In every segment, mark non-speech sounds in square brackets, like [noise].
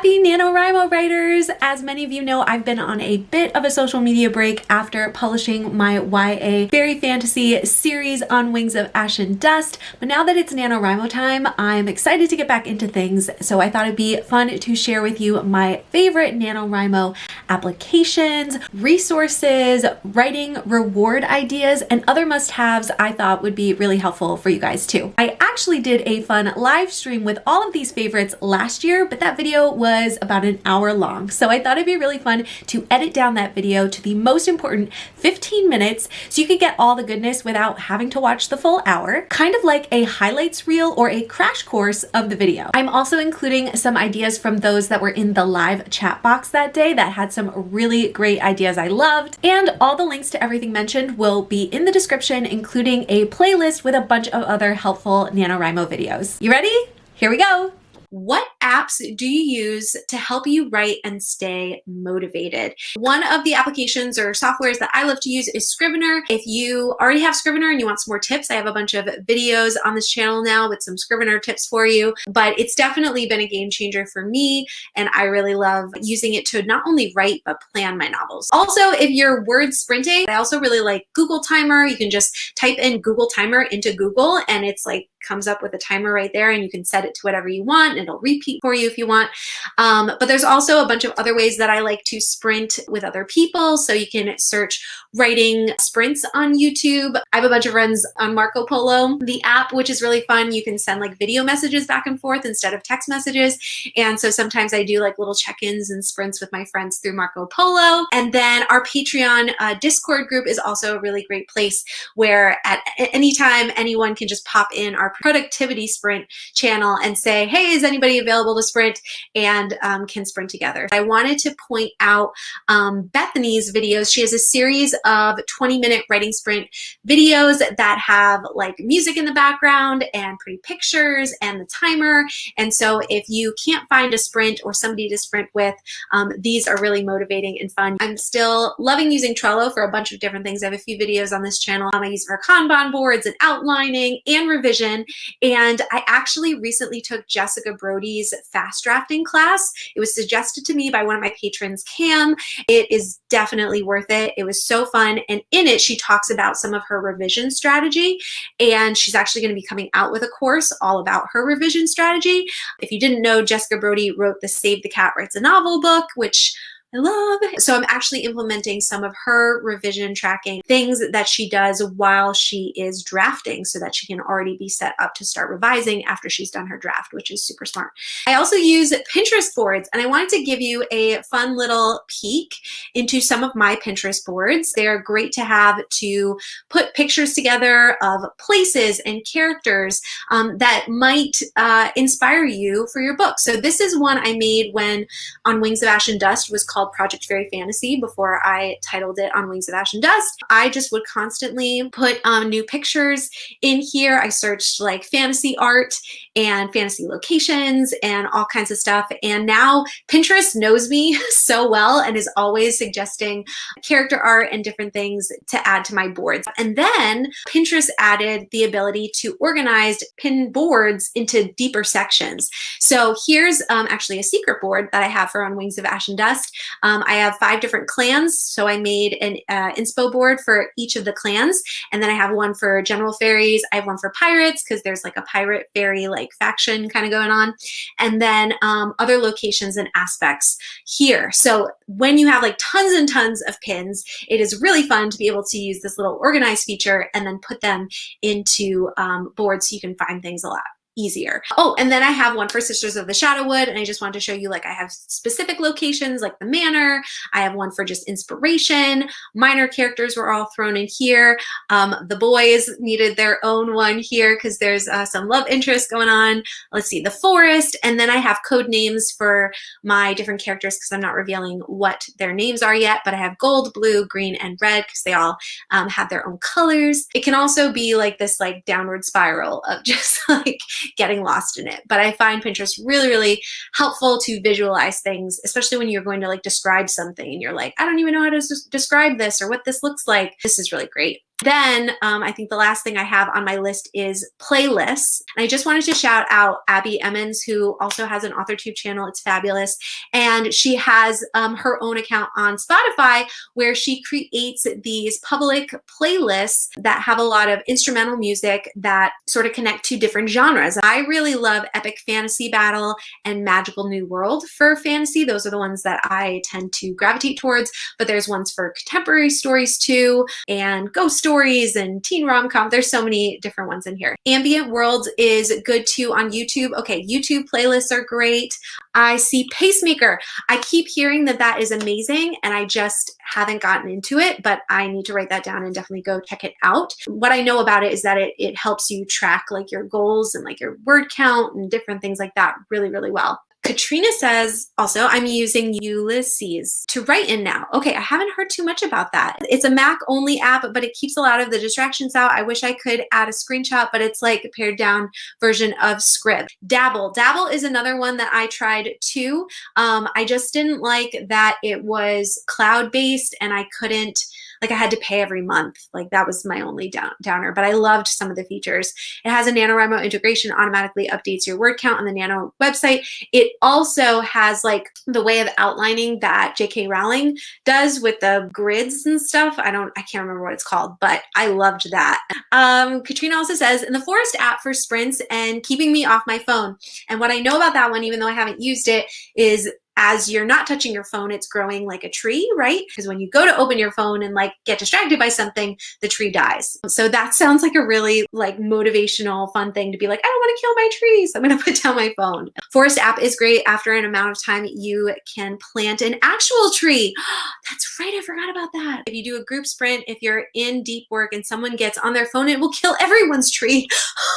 Happy NaNoWriMo writers! As many of you know, I've been on a bit of a social media break after publishing my YA fairy fantasy series on Wings of Ash and Dust, but now that it's NaNoWriMo time, I'm excited to get back into things, so I thought it'd be fun to share with you my favorite NaNoWriMo applications, resources, writing reward ideas, and other must-haves I thought would be really helpful for you guys too. I actually did a fun live stream with all of these favorites last year, but that video was about an hour long. So I thought it'd be really fun to edit down that video to the most important 15 minutes so you could get all the goodness without having to watch the full hour, kind of like a highlights reel or a crash course of the video. I'm also including some ideas from those that were in the live chat box that day that had some really great ideas I loved. And all the links to everything mentioned will be in the description, including a playlist with a bunch of other helpful NaNoWriMo videos. You ready? Here we go! What apps do you use to help you write and stay motivated? One of the applications or softwares that I love to use is Scrivener. If you already have Scrivener and you want some more tips, I have a bunch of videos on this channel now with some Scrivener tips for you, but it's definitely been a game changer for me and I really love using it to not only write but plan my novels. Also, if you're word sprinting, I also really like Google Timer. You can just type in Google Timer into Google and it's like comes up with a timer right there and you can set it to whatever you want and it'll repeat for you if you want. Um, but there's also a bunch of other ways that I like to sprint with other people. So you can search writing sprints on YouTube. I have a bunch of friends on Marco Polo, the app, which is really fun. You can send like video messages back and forth instead of text messages. And so sometimes I do like little check-ins and sprints with my friends through Marco Polo. And then our Patreon uh, Discord group is also a really great place where at any time anyone can just pop in our productivity sprint channel and say, hey, is anybody available to sprint and um, can sprint together. I wanted to point out um, Bethany's videos. She has a series of 20 minute writing sprint videos that have like music in the background and pretty pictures and the timer. And so if you can't find a sprint or somebody to sprint with, um, these are really motivating and fun. I'm still loving using Trello for a bunch of different things. I have a few videos on this channel. Um, I use for Kanban boards and outlining and revision. And I actually recently took Jessica Brody's fast drafting class. It was suggested to me by one of my patrons, Cam. It is definitely worth it. It was so fun. And in it, she talks about some of her revision strategy. And she's actually going to be coming out with a course all about her revision strategy. If you didn't know, Jessica Brody wrote the Save the Cat Writes a Novel book, which I love. So I'm actually implementing some of her revision tracking things that she does while she is drafting so that she can already be set up to start revising after she's done her draft, which is super smart. I also use Pinterest boards and I wanted to give you a fun little peek into some of my Pinterest boards. They're great to have to put pictures together of places and characters um, that might uh, inspire you for your book. So this is one I made when On Wings of Ash and Dust was called called Project Fairy Fantasy before I titled it On Wings of Ash and Dust. I just would constantly put um, new pictures in here. I searched like fantasy art and fantasy locations and all kinds of stuff. And now Pinterest knows me [laughs] so well and is always suggesting character art and different things to add to my boards. And then Pinterest added the ability to organize pin boards into deeper sections. So here's um, actually a secret board that I have for On Wings of Ash and Dust. Um, I have five different clans, so I made an uh, inspo board for each of the clans, and then I have one for general fairies. I have one for pirates because there's like a pirate fairy like faction kind of going on, and then um, other locations and aspects here. So when you have like tons and tons of pins, it is really fun to be able to use this little organize feature and then put them into um, boards so you can find things a lot easier. Oh, and then I have one for Sisters of the Shadowwood, and I just wanted to show you like I have specific locations like the manor. I have one for just inspiration. Minor characters were all thrown in here. Um, the boys needed their own one here because there's uh, some love interest going on. Let's see, the forest, and then I have code names for my different characters because I'm not revealing what their names are yet, but I have gold, blue, green, and red because they all um, have their own colors. It can also be like this like downward spiral of [laughs] just like getting lost in it. But I find Pinterest really, really helpful to visualize things, especially when you're going to like describe something and you're like, I don't even know how to describe this or what this looks like. This is really great. Then um, I think the last thing I have on my list is playlists. And I just wanted to shout out Abbie Emmons, who also has an AuthorTube channel. It's fabulous. And she has um, her own account on Spotify where she creates these public playlists that have a lot of instrumental music that sort of connect to different genres. I really love epic fantasy battle and magical new world for fantasy. Those are the ones that I tend to gravitate towards, but there's ones for contemporary stories too, and ghost stories and teen rom-com. There's so many different ones in here. Ambient Worlds is good too on YouTube. Okay, YouTube playlists are great. I see Pacemaker. I keep hearing that that is amazing and I just haven't gotten into it, but I need to write that down and definitely go check it out. What I know about it is that it, it helps you track like your goals and like your word count and different things like that really, really well. Katrina says also, I'm using Ulysses to write in now. Okay, I haven't heard too much about that. It's a Mac only app, but it keeps a lot of the distractions out. I wish I could add a screenshot, but it's like a pared down version of Scribd. Dabble. Dabble is another one that I tried too. Um, I just didn't like that it was cloud-based and I couldn't like I had to pay every month. Like that was my only down, downer, but I loved some of the features. It has a NaNoWriMo integration, automatically updates your word count on the Nano website. It also has like the way of outlining that J.K. Rowling does with the grids and stuff. I don't, I can't remember what it's called, but I loved that. Um, Katrina also says, in the Forest app for sprints and keeping me off my phone. And what I know about that one, even though I haven't used it, is as you're not touching your phone, it's growing like a tree, right? Because when you go to open your phone and like get distracted by something, the tree dies. So that sounds like a really like motivational, fun thing to be like, I don't want to kill my trees. I'm going to put down my phone. Forest app is great. After an amount of time, you can plant an actual tree. [gasps] That's right. I forgot about that. If you do a group sprint, if you're in deep work and someone gets on their phone, it will kill everyone's tree.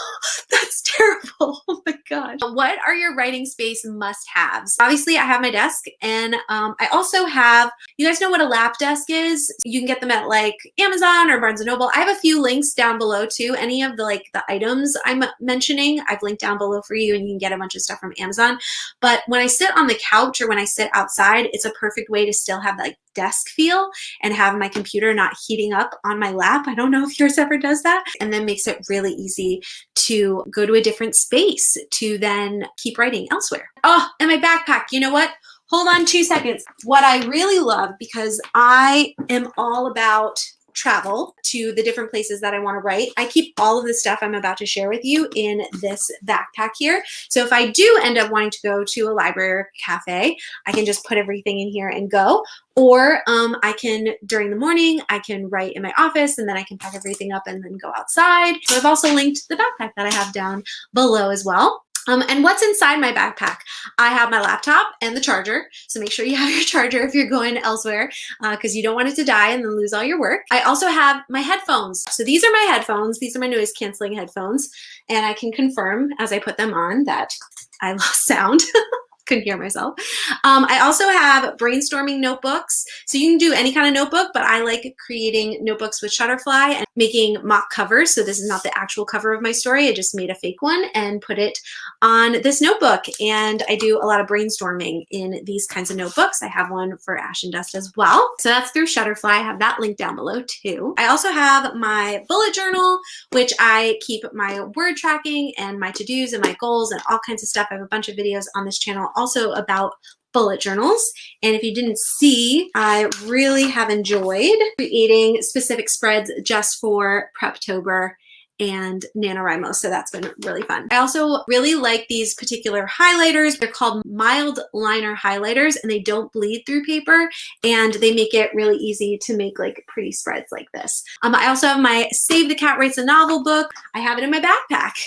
[gasps] That's [laughs] terrible. Oh my gosh. What are your writing space must haves? Obviously, I have my desk and um, I also have, you guys know what a lap desk is? You can get them at like Amazon or Barnes & Noble. I have a few links down below too. Any of the like the items I'm mentioning, I've linked down below for you and you can get a bunch of stuff from Amazon. But when I sit on the couch or when I sit outside, it's a perfect way to still have like desk feel and have my computer not heating up on my lap. I don't know if yours ever does that. And then makes it really easy to go to a different space to then keep writing elsewhere. Oh, and my backpack, you know what? Hold on two seconds. What I really love, because I am all about travel to the different places that I want to write. I keep all of the stuff I'm about to share with you in this backpack here. So if I do end up wanting to go to a library or cafe, I can just put everything in here and go. Or um, I can, during the morning, I can write in my office and then I can pack everything up and then go outside. So I've also linked the backpack that I have down below as well. Um, and what's inside my backpack? I have my laptop and the charger. So make sure you have [laughs] your charger if you're going elsewhere because uh, you don't want it to die and then lose all your work. I also have my headphones. So these are my headphones. These are my noise canceling headphones. And I can confirm as I put them on that I lost sound. [laughs] couldn't hear myself. Um, I also have brainstorming notebooks. So you can do any kind of notebook, but I like creating notebooks with Shutterfly and making mock covers. So this is not the actual cover of my story. I just made a fake one and put it on this notebook. And I do a lot of brainstorming in these kinds of notebooks. I have one for Ash and Dust as well. So that's through Shutterfly. I have that link down below too. I also have my bullet journal, which I keep my word tracking and my to-dos and my goals and all kinds of stuff. I have a bunch of videos on this channel also about bullet journals. And if you didn't see, I really have enjoyed creating specific spreads just for Preptober and NaNoWriMo. So that's been really fun. I also really like these particular highlighters. They're called mild liner highlighters and they don't bleed through paper and they make it really easy to make like pretty spreads like this. Um, I also have my Save the Cat Writes a Novel book. I have it in my backpack. [laughs]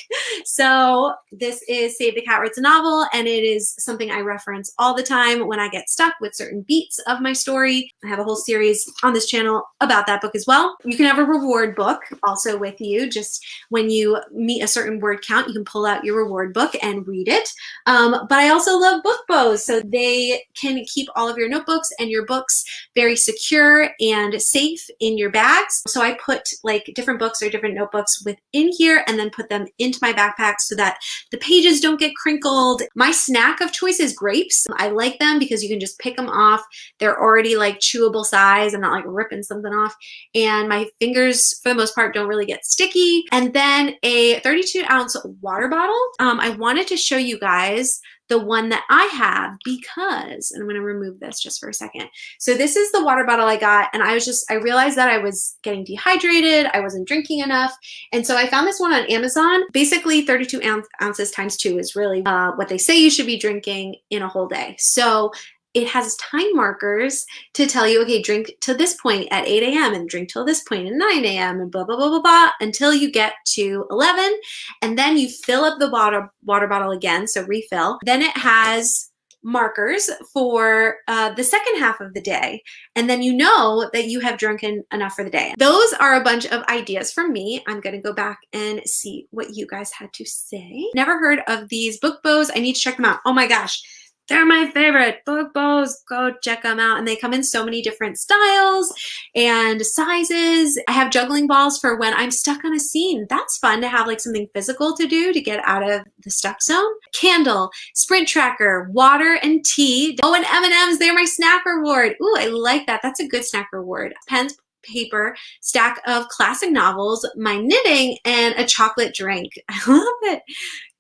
So this is Save the Cat Writes a Novel and it is something I reference all the time when I get stuck with certain beats of my story. I have a whole series on this channel about that book as well. You can have a reward book also with you just when you meet a certain word count, you can pull out your reward book and read it. Um, but I also love book bows. So they can keep all of your notebooks and your books very secure and safe in your bags. So I put like different books or different notebooks within here and then put them into my backpack so that the pages don't get crinkled. My snack of choice is grapes. I like them because you can just pick them off. They're already like chewable size. I'm not like ripping something off. And my fingers, for the most part, don't really get sticky. And then a 32 ounce water bottle. Um, I wanted to show you guys the one that I have because, and I'm to remove this just for a second. So this is the water bottle I got and I was just, I realized that I was getting dehydrated. I wasn't drinking enough. And so I found this one on Amazon. Basically 32 ounce, ounces times two is really uh, what they say you should be drinking in a whole day. So it has time markers to tell you, okay, drink to this point at 8 a.m. and drink till this point at 9 a.m. and blah, blah, blah, blah, blah, until you get to 11. And then you fill up the water, water bottle again, so refill. Then it has markers for uh, the second half of the day. And then you know that you have drunken enough for the day. Those are a bunch of ideas from me. I'm gonna go back and see what you guys had to say. Never heard of these book bows. I need to check them out. Oh my gosh. They're my favorite book bows. Go check them out. And they come in so many different styles and sizes. I have juggling balls for when I'm stuck on a scene. That's fun to have like something physical to do to get out of the stuck zone. Candle, sprint tracker, water and tea. Oh, and M&M's, they're my snack reward. Ooh, I like that. That's a good snack reward. Pens, paper, stack of classic novels, my knitting, and a chocolate drink. [laughs] I love it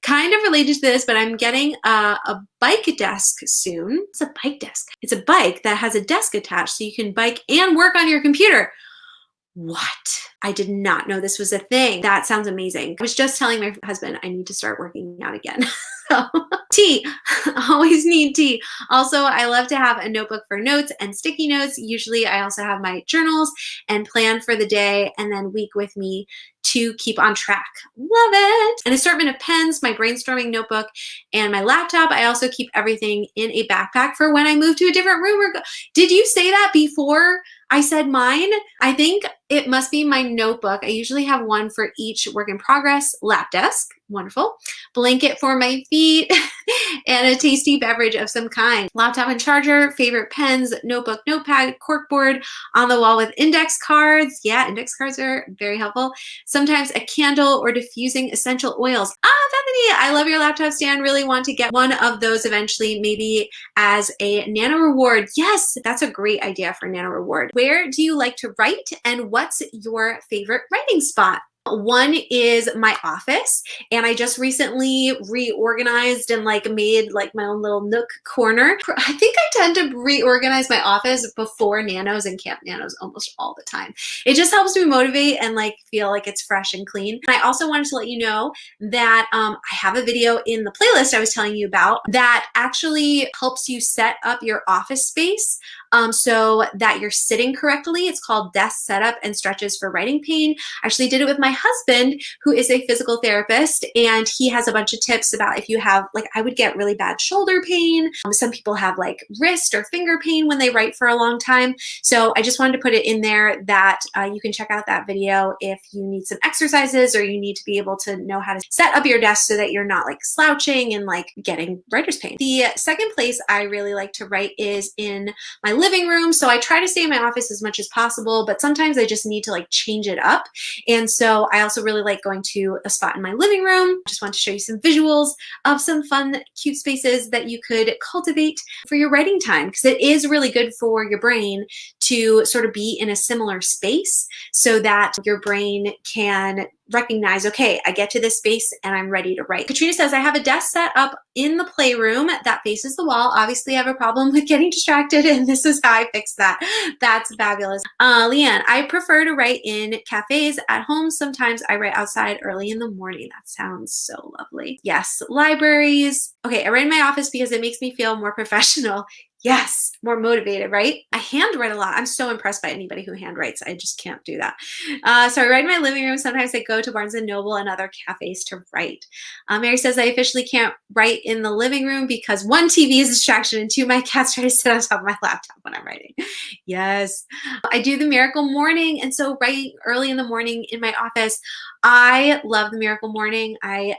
kind of related to this, but I'm getting a, a, bike desk soon. It's a bike desk. It's a bike that has a desk attached so you can bike and work on your computer. What? I did not know this was a thing. That sounds amazing. I was just telling my husband I need to start working out again. [laughs] so, [laughs] tea, [laughs] always need tea. Also, I love to have a notebook for notes and sticky notes. Usually I also have my journals and plan for the day and then week with me to keep on track. Love it. An assortment of pens, my brainstorming notebook, and my laptop. I also keep everything in a backpack for when I move to a different room. Or Did you say that before I said mine? I think it must be my notebook. I usually have one for each work in progress, lap desk, wonderful, blanket for my feet, [laughs] and a tasty beverage of some kind. Laptop and charger, favorite pens, notebook, notepad, corkboard, on the wall with index cards. Yeah, index cards are very helpful. Sometimes a candle or diffusing essential oils. Ah, Bethany, I love your laptop stand. Really want to get one of those eventually, maybe as a nano reward. Yes, that's a great idea for nano reward. Where do you like to write and what's your favorite writing spot? One is my office and I just recently reorganized and like made like my own little nook corner. [laughs] I think I tend to reorganize my office before nanos and camp nanos almost all the time. It just helps me motivate and like feel like it's fresh and clean. And I also wanted to let you know that um, I have a video in the playlist I was telling you about that actually helps you set up your office space um, so that you're sitting correctly. It's called desk setup and stretches for writing pain. I actually did it with my husband, who is a physical therapist, and he has a bunch of tips about if you have, like, I would get really bad shoulder pain. Um, some people have like wrist or finger pain when they write for a long time. So I just wanted to put it in there that uh, you can check out that video if you need some exercises or you need to be able to know how to set up your desk so that you're not like slouching and like getting writer's pain. The second place I really like to write is in my living room. So I try to stay in my office as much as possible, but sometimes I just need to like change it up. And so I also really like going to a spot in my living room. Just want to show you some visuals of some fun, cute spaces that you could cultivate for your writing time because it is really good for your brain to sort of be in a similar space so that your brain can recognize, okay, I get to this space and I'm ready to write. Katrina says, I have a desk set up in the playroom that faces the wall. Obviously, I have a problem [laughs] with getting distracted and this is how I fix that. That's fabulous. Uh, Leanne, I prefer to write in cafes. At home, sometimes I write outside early in the morning. That sounds so lovely. Yes, libraries. Okay, I write in my office because it makes me feel more [laughs] professional yes, more motivated, right? I handwrite a lot. I'm so impressed by anybody who handwrites. I just can't do that. Uh, so I write in my living room. Sometimes I go to Barnes & Noble and other cafes to write. Uh, Mary says, I officially can't write in the living room because one, TV is a distraction, and two, my cats try to sit on top of my laptop when I'm writing. yes. I do the miracle morning. And so writing early in the morning in my office I love The Miracle Morning. I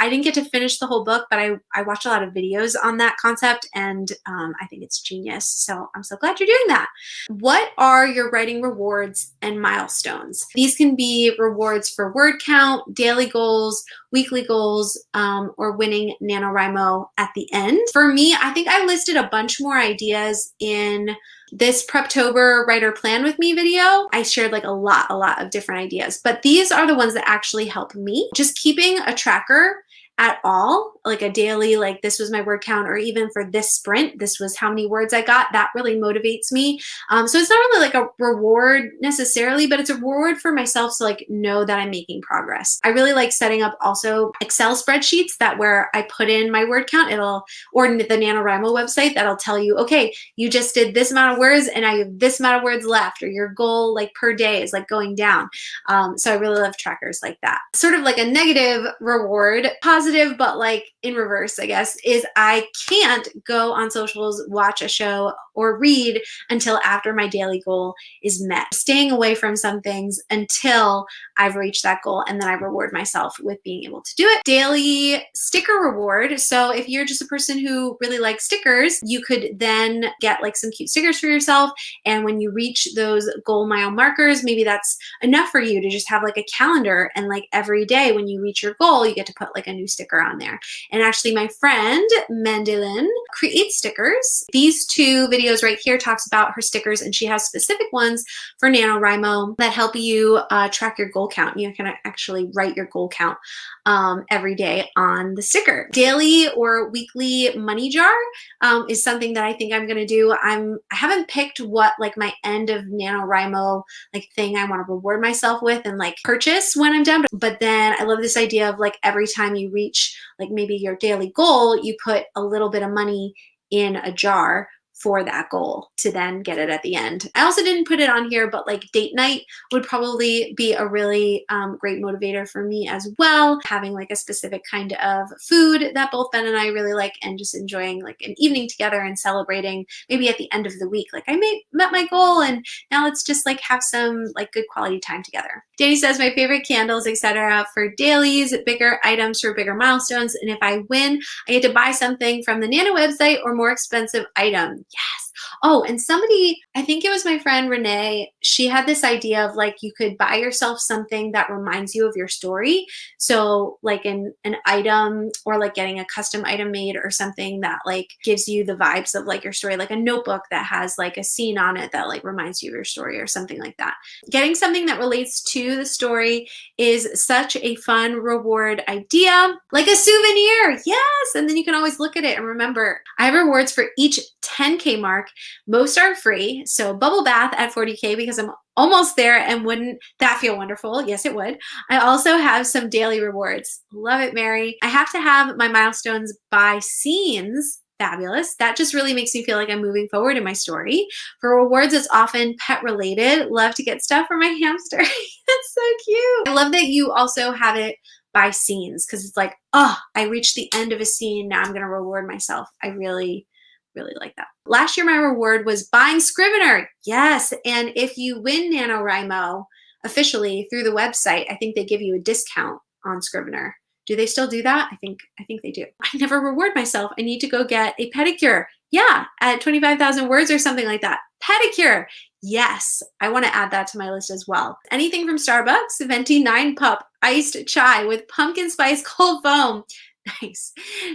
I didn't get to finish the whole book, but I, I watched a lot of videos on that concept and um, I think it's genius. So I'm so glad you're doing that. What are your writing rewards and milestones? These can be rewards for word count, daily goals, weekly goals, um, or winning NaNoWriMo at the end. For me, I think I listed a bunch more ideas in this Preptober writer plan with me video, I shared like a lot, a lot of different ideas, but these are the ones that actually help me. Just keeping a tracker at all, like a daily, like this was my word count, or even for this sprint, this was how many words I got, that really motivates me. Um, so it's not really like a reward necessarily, but it's a reward for myself to like know that I'm making progress. I really like setting up also Excel spreadsheets that where I put in my word count, it'll, or the NaNoWriMo website, that'll tell you, okay, you just did this amount of words and I have this amount of words left, or your goal like per day is like going down. Um, so I really love trackers like that. Sort of like a negative reward, positive positive, but like in reverse, I guess, is I can't go on socials, watch a show, or read until after my daily goal is met. Staying away from some things until I've reached that goal and then I reward myself with being able to do it. Daily sticker reward. So if you're just a person who really likes stickers, you could then get like some cute stickers for yourself. And when you reach those goal mile markers, maybe that's enough for you to just have like a calendar and like every day when you reach your goal, you get to put like a new sticker on there. And actually my friend Mendelin creates stickers. These two videos right here talks about her stickers and she has specific ones for NaNoWriMo that help you uh, track your goal count. You can actually write your goal count um, every day on the sticker. Daily or weekly money jar um, is something that I think I'm gonna do. I'm, I haven't picked what like my end of NaNoWriMo like thing I wanna reward myself with and like purchase when I'm done. But then I love this idea of like every time you reach like maybe your daily goal, you put a little bit of money in a jar for that goal to then get it at the end. I also didn't put it on here, but like date night would probably be a really um, great motivator for me as well. Having like a specific kind of food that both Ben and I really like and just enjoying like an evening together and celebrating maybe at the end of the week. Like I met my goal and now let's just like have some like good quality time together. Danny says my favorite candles, etc. for dailies, bigger items for bigger milestones. And if I win, I get to buy something from the Nano website or more expensive item yes. Oh, and somebody, I think it was my friend Renee, she had this idea of like you could buy yourself something that reminds you of your story. So like an, an item or like getting a custom item made or something that like gives you the vibes of like your story, like a notebook that has like a scene on it that like reminds you of your story or something like that. Getting something that relates to the story is such a fun reward idea, like a souvenir. Yes. And then you can always look at it and remember I have rewards for each 10K mark. Most are free. So bubble bath at 40K because I'm almost there and wouldn't that feel wonderful? Yes, it would. I also have some daily rewards. Love it, Mary. I have to have my milestones by scenes fabulous. That just really makes me feel like I'm moving forward in my story. For rewards, it's often pet related. Love to get stuff for my [laughs] hamster. That's so cute. I love that you also have it by scenes because it's like, oh, I reached the end of a scene. Now I'm going to reward myself. I really, really like that. Last year, my reward was buying Scrivener. Yes. And if you win NaNoWriMo officially through the website, I think they give you a discount on Scrivener. Do they still do that? I think I think they do. I never reward myself. I need to go get a pedicure. Yeah, at 25,000 words or something like that. Pedicure. Yes, I want to add that to my list as well. Anything from Starbucks, venti 9 Pup, iced chai with pumpkin spice cold foam. [laughs] Nice.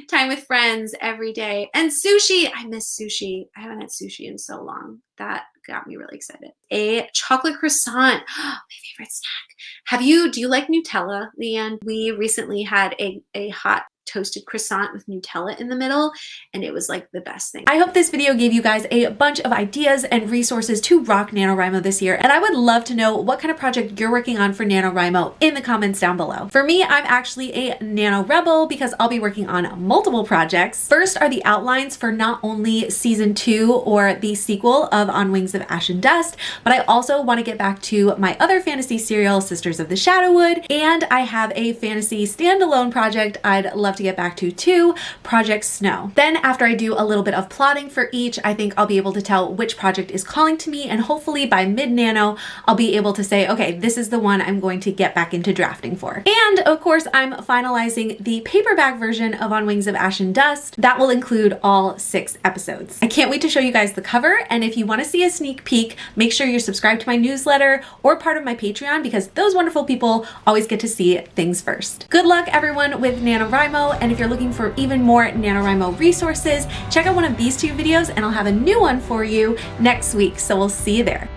Time with friends every day. And sushi. I miss sushi. I haven't had sushi in so long. That got me really excited. A chocolate croissant. [gasps] my favorite snack. Have you, do you like Nutella, Leanne? We recently had a, a hot toasted croissant with Nutella in the middle and it was like the best thing. I hope this video gave you guys a bunch of ideas and resources to rock NaNoWriMo this year and I would love to know what kind of project you're working on for NaNoWriMo in the comments down below. For me, I'm actually a Nano Rebel because I'll be working on multiple projects. First are the outlines for not only season two or the sequel of On Wings of Ash and Dust, but I also want to get back to my other fantasy serial, Sisters of the Shadowwood, and I have a fantasy standalone project I'd love love to get back to too, Project Snow. Then after I do a little bit of plotting for each, I think I'll be able to tell which project is calling to me and hopefully by mid-nano, I'll be able to say, okay, this is the one I'm going to get back into drafting for. And of course, I'm finalizing the paperback version of On Wings of Ash and Dust. That will include all six episodes. I can't wait to show you guys the cover, and if you want to see a sneak peek, make sure you're subscribed to my newsletter or part of my Patreon because those wonderful people always get to see things first. Good luck everyone with NaNoWriMo, and if you're looking for even more NaNoWriMo resources, check out one of these two videos and I'll have a new one for you next week, so we'll see you there.